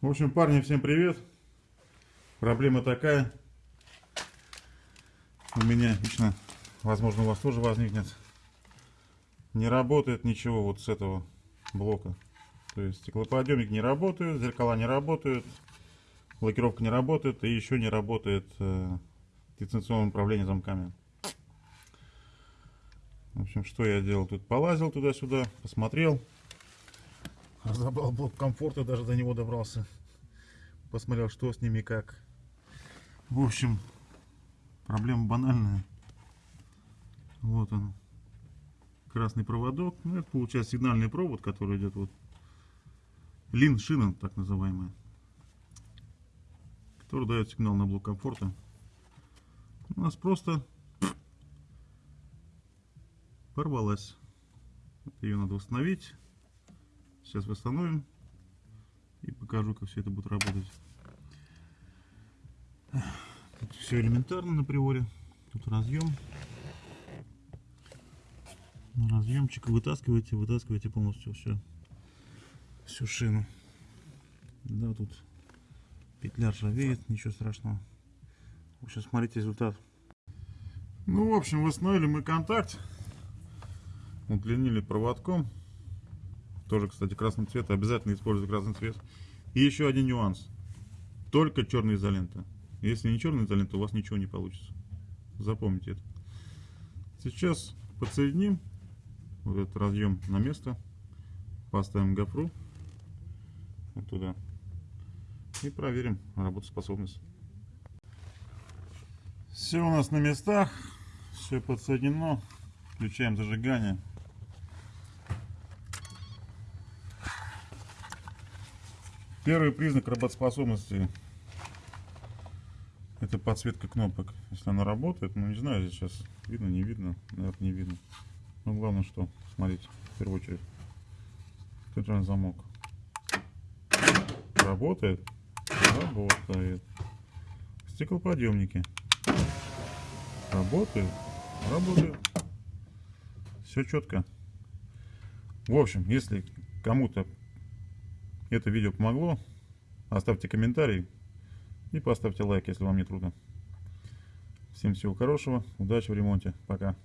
В общем, парни, всем привет. Проблема такая. У меня лично, возможно, у вас тоже возникнет. Не работает ничего вот с этого блока. То есть стеклоподъемник не работает, зеркала не работают, блокировка не работает и еще не работает э, дистанционное управление замками. В общем, что я делал? Тут полазил туда-сюда, посмотрел. Разобрал блок комфорта, даже до него добрался. Посмотрел, что с ними как. В общем, проблема банальная. Вот он. Красный проводок. Ну, это получается сигнальный провод, который идет вот. Лин шина, так называемая. Который дает сигнал на блок комфорта. У нас просто порвалась. Ее надо восстановить. Сейчас восстановим и покажу, как все это будет работать. Тут все элементарно на приоре. Тут разъем. Разъемчик вытаскиваете, вытаскиваете полностью все, всю шину. Да, тут петля ржавеет, ничего страшного. Сейчас смотрите результат. Ну, в общем, восстановили мы контакт. Удлинили проводком. Тоже, кстати, красный цвет. Обязательно используйте красный цвет. И еще один нюанс. Только черная изолента. Если не черная изолента, у вас ничего не получится. Запомните это. Сейчас подсоединим вот этот разъем на место. Поставим гофру вот туда. И проверим работоспособность. Все у нас на местах. Все подсоединено. Включаем зажигание. Первый признак работоспособности это подсветка кнопок. Если она работает, ну не знаю, здесь сейчас видно, не видно, наверное, не видно. Но главное, что, смотрите, в первую очередь, центральный замок. Работает? Работает. Стеклоподъемники. Работает? Работает. Все четко. В общем, если кому-то это видео помогло, оставьте комментарий и поставьте лайк, если вам не трудно. Всем всего хорошего, удачи в ремонте, пока.